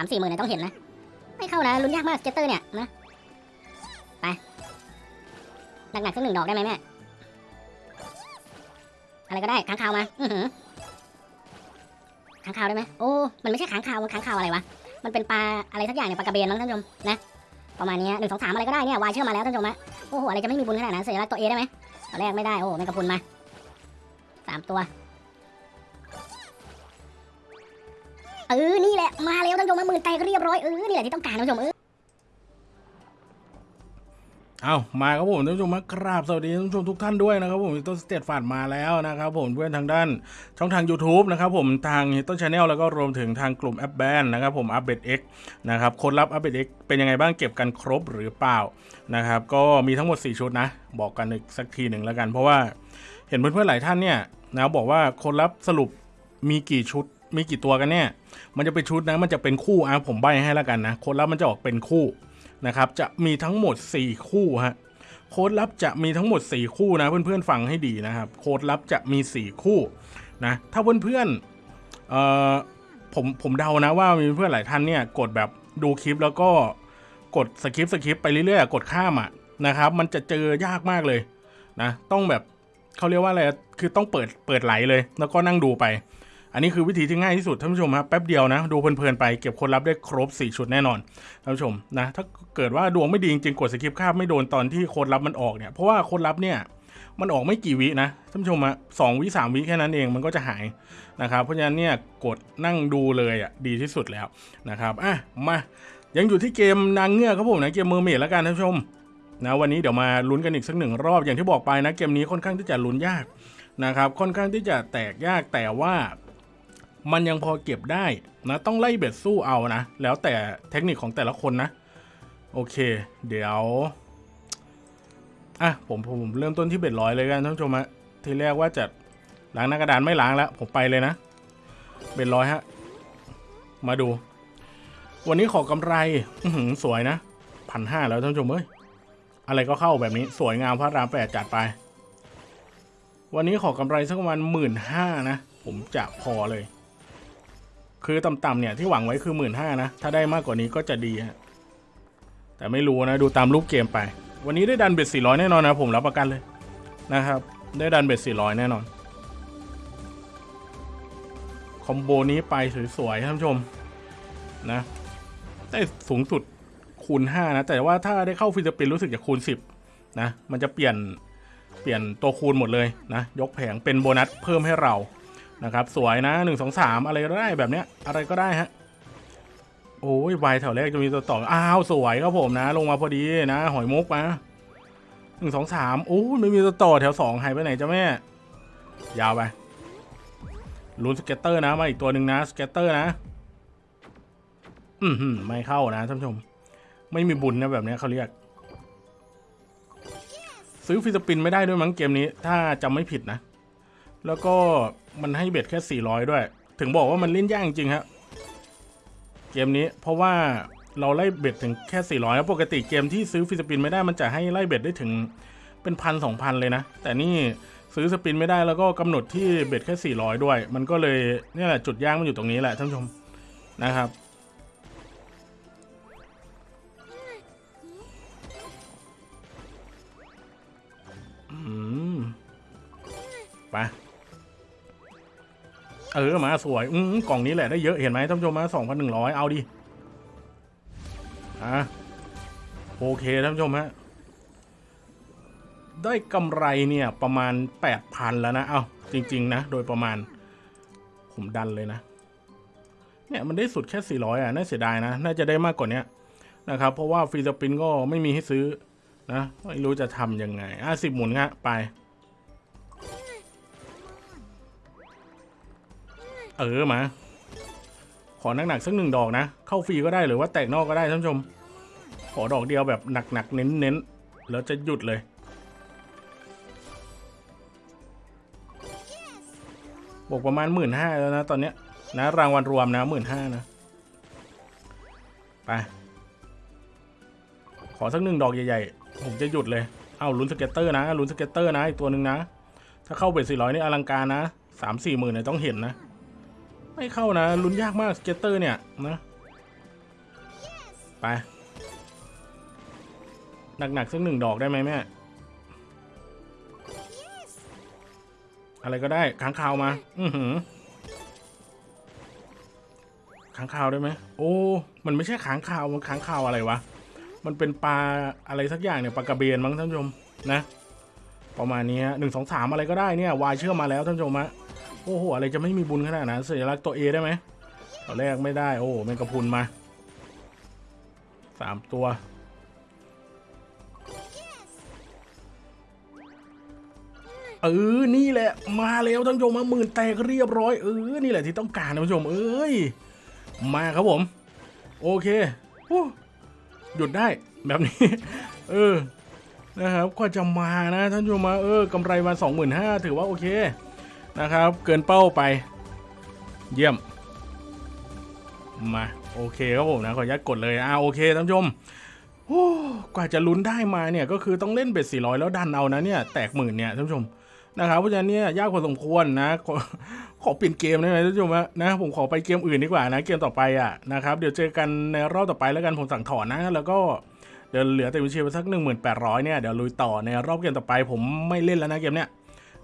สามสี่หมื่นเนี่ยต้องเห็นนะ ไม่เข้านะลุ้นยากมาก scatter เนี่ยนะ ไป หนักๆสักหนึ่งดอกได้ไหมแม่ อะไรก็ได้ค้างคาวมา อือหือค้างคาวได้ไหมโอ้ มันไม่ใช่ค้างคาวมันค้างคาวอะไรวะ มันเป็นปลาอะไรสักอย่างเนี่ยปลากระเบนมั้งท่านผู้ชมนะ ประมาณนี้หนึ่งสองสามอะไรก็ได้เนี่ยวายเชื่อมาแล้วท่านผู้ชมฮะโอ้โหอะไรจะไม่มีบุญขนาดนั้นสัญลักษณ์ตัว A ได้ไหมตอนแรกไม่ได้ โอ้แมงกะพรุนมาสามตัว เออ นี่แหละ มาแล้วท่านผู้ชมมาหมื่นแตกเรียบร้อยเออ นี่แหละที่ต้องการท่านผู้ชมเออเอามาครับผมท่านผู้ชมมากราบสวัสดีท่านผู้ชมทุกท่านด้วยนะครับผมต้นสเตตฟาดมาแล้วนะครับผมเพื่อนทางด้านช่องทาง YouTube นะครับผมทางต้นชาแนลแล้วก็รวมถึงทางกลุ่มแอปแบนนะครับผมอัปเดต X นะครับคนรับอัปเดต X เป็นยังไงบ้างเก็บกันครบหรือเปล่านะครับก็มีทั้งหมด 4 ชุดนะ บอกกันอีกสักทีหนึ่งแล้วกัน เพราะว่าเห็นเพื่อนๆหลายท่านเนี่ยนะบอกว่าคนรับสรุปมีกี่ชุด มีกี่ตัวกันเนี่ย มันจะเป็นชุดนะ มันจะเป็นคู่อะผมใบให้แล้วกันนะ โคนรับมันจะออกเป็นคู่นะครับ จะมีทั้งหมด 4 คู่ฮะ โค้ดลับจะมีทั้งหมด 4 คู่นะ เพื่อนๆฟังให้ดีนะครับ โค้ดลับจะมี 4 คู่นะ ถ้าเพื่อนๆเอ่อผมผมเดานะว่ามีเพื่อนหลายท่านเนี่ยกดแบบดูคลิปแล้วก็กดสคริปต์สคริปต์ไปเรื่อยๆ กดข้ามอะนะครับ มันจะเจอยากมากเลยนะ ต้องแบบเขาเรียกว่าอะไร คือต้องเปิดเปิดไหลเลย แล้วก็นั่งดูไป อันนี้คือวิธีที่ง่ายที่สุดท่านผู้ชมครับแป๊บเดียวนะ ดูเพลินๆไปเก็บคนรับได้ครบ 4 ชุดแน่นอนท่านผู้ชมนะถ้าเกิดว่าดวงไม่ดีจริงๆกดสกิปข้ามไม่โดนตอนที่ค้ดลับมันออกเนี่ยเพราะว่าค้ดลับเนี่ยมันออกไม่กี่วินะท่านผู้ชมอะสองวิสามวิแค่นั้นเองมันก็จะหายนะครับเพราะฉะนั้นเนี่ยกดนั่งดูเลยอะดีที่สุดแล้วนะครับอะมายังอยู่ที่เกมนางเงือกครับผมนะเกมเมอร์เมดแล้วกันท่านผู้ชมนะวันนี้เดี๋ยวมาลุ้นกันอีกสักหนึ่งรอบอย่างที่บอกไปนะเกมนี้ค่อนข้างที่จะลุ้นยากนะครับค่อนข้างที่จะแตกยากแต่ว่า มันยังพอเก็บได้นะ ต้องไล่เบ็ดสู้เอานะ แล้วแต่เทคนิคของแต่ละคนนะ โอเค เดี๋ยวอะผมผมเริ่มต้นที่เบ็ดร้อยเลยกันท่านผู้ชมฮะทีแรกว่าจะล้างหน้ากระดานไม่ล้างแล้ว ผมไปเลยนะ เบ็ดร้อยฮะ มาดู วันนี้ขอกำไรอืสวยนะพันห้าแล้วท่านผู้ชมเอ้ยอะไรก็เข้าแบบนี้สวยงามพระรามแปดจัดไป วันนี้ขอกำไรสักประมาณหมื่นห้านะ ผมจะพอเลย คือต่ำๆเนี่ยที่หวังไว้คือหมื่นห้านะ ถ้าได้มากกว่านี้ก็จะดีฮะแต่ไม่รู้นะดูตามรูปเกมไป วันนี้ได้ดันเบ็ดสี่ร้อยแน่นอนนะผมรับประกันเลยนะครับ ได้ดันเบ็ดสี่ร้อยแน่นอน combo นี้ไปสวยๆท่านผู้ชมนะได้สูงสุดคูณ5นะ แต่ว่าถ้าได้เข้า free spin รู้สึกจะคูณ 10นะมันจะเปลี่ยนเปลี่ยนตัวคูณหมดเลยนะ ยกแผงเป็นโบนัสเพิ่มให้เรา นะครับ สวยนะหนึ่งสองสามอะไรก็ได้แบบเนี้ย อะไรก็ได้ฮะ โอ้ยวายแถวแรกจะมีตัวต่ออ้าวสวยครับผมนะ ลงมาพอดีนะ หอยมุกมาหนึ่งสองสามโอ้ยไม่มีตัวต่อแถวสองหายไปไหนจ้าแม่ ยาวไปลุ้น scatter นะมาอีกตัวหนึ่งนะ scatter นะ อืมหืมไม่เข้านะท่านผู้ชม ไม่มีบุญนะแบบเนี้ยเขาเรียก ซื้อ free spin ไม่ได้ด้วยมั้งเกมนี้ ถ้าจำไม่ผิดนะ แล้วก็มันให้เบ็ดแค่ 400 ด้วย ถึงบอกว่ามันเล่นยากจริงๆครับเกมนี้เพราะว่าเราไล่เบ็ดถึงแค่ 400 แล้วปกติเกมที่ซื้อฟิสปินไม่ได้มันจะให้ไล่เบ็ดได้ถึงเป็นพันสองพันเลยนะ แต่นี่ซื้อสปินไม่ได้แล้วก็กำหนดที่เบ็ดแค่ 400 ด้วย มันก็เลยนี่แหละจุดยากมันอยู่ตรงนี้แหละท่านผู้ชมนะครับ อืมไป เออมาสวยอืมกล่องนี้แหละได้เยอะเห็นไหมท่านผู้ชมมาสองพันหนึ่งร้อยเอาดิอะโอเคท่านผู้ชมฮะได้กำไรเนี่ยประมาณแปดพันแล้วนะเอาจริง ๆ นะ โดยประมาณ ผมดันเลยนะ เนี่ยมันได้สุดแค่สี่ร้อยอะน่าเสียดายนะ น่าจะได้มากกว่านี้นะครับ เพราะว่าฟรีสปินก็ไม่มีให้ซื้อนะไม่รู้จะทำยังไง อะสิบหมุนฮะไป เออมา ขอหนักๆสักหนึ่งดอกนะ เข้าฟรีก็ได้หรือว่าแตกนอกก็ได้ท่านผู้ชม ขอดอกเดียวแบบหนักๆเน้นๆแล้วจะหยุดเลยบวกประมาณหมื่นห้าแล้วนะตอนเนี้ยนะรางวัลรวมนะหมื่นห้านะ ไป ขอสักหนึ่งดอกใหญ่ๆ ผมจะหยุดเลย เอาลุ้น scatter นะลุ้น scatter นะอีกตัวหนึ่งนะ ถ้าเข้าเบ็ดสี่ร้อยนี่อลังการนะสามสี่หมื่นเนี่ยต้องเห็นนะ ไม่เข้านะลุ้นยากมาก scatter เนี่ยนะ ไป หนักๆสักหนึ่งดอกได้ไหมแม่ อะไรก็ได้ค้างคาวมา อือหือค้างคาวได้ไหมโอ้ มันไม่ใช่ค้างคาว มันค้างคาวอะไรวะ มันเป็นปลาอะไรสักอย่างเนี่ยปลากระเบนมั้งท่านผู้ชมนะ ประมาณนี้ฮะหนึ่งสองสามอะไรก็ได้เนี่ยวายเชื่อมาแล้วท่านผู้ชมฮะ โอ้โห อะไรจะไม่มีบุญขนาดนั้นสัญลักษณ์ตัวเอได้ไหมตัวแรกไม่ได้ โอ้แมงกะพุนมาสามตัว เออ นี่แหละ มาแล้วท่านผู้ชมมาหมื่นแตกเรียบร้อย เออ นี่แหละที่ต้องการท่านผู้ชม เอ้ย มาครับผม โอเคหยุดได้แบบนี้ เออ นะครับ ก็จะมานะท่านผู้ชมมา เออกำไรมาสองหมื่นห้าถือว่าโอเค นะครับ เกินเป้าไป เยี่ยม มาโอเคครับผมนะขออนุญาตกดเลยอ่าโอเคท่านผู้ชมโอ้กว่าจะลุ้นได้มาเนี่ยก็คือต้องเล่นเบ็ดสี่ร้อยแล้วดันเอานะเนี่ยแตกหมื่นเนี่ยท่านผู้ชมนะครับเพราะฉะนั้นเนี่ยยากพอสมควรนะขอขอเปลี่ยนเกมได้ไหมท่านผู้ชมนะผมขอไปเกมอื่นดีกว่านะเกมต่อไปอะนะครับเดี๋ยวเจอกันในรอบต่อไปแล้วกันผมสั่งถอนนะแล้วก็เดี๋ยวเหลือแต่วิเชียร์ไปสัก 1,800เนี่ยเดี๋ยวลุยต่อในรอบเกมต่อไปผมไม่เล่นแล้วนะเกมเนี้ย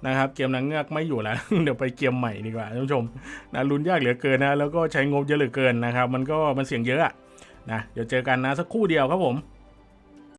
นะครับเกมนางเงือกไม่อยู่แล้ว เดี๋ยวไปเกมใหม่ดีกว่าท่านผู้ชมนะลุ้นยากเหลือเกินนะแล้วก็ใช้งบเยอะเหลือเกินนะครับ มันก็มันเสี่ยงเยอะนะเดี๋ยวเจอกันนะสักครู่เดียวครับผม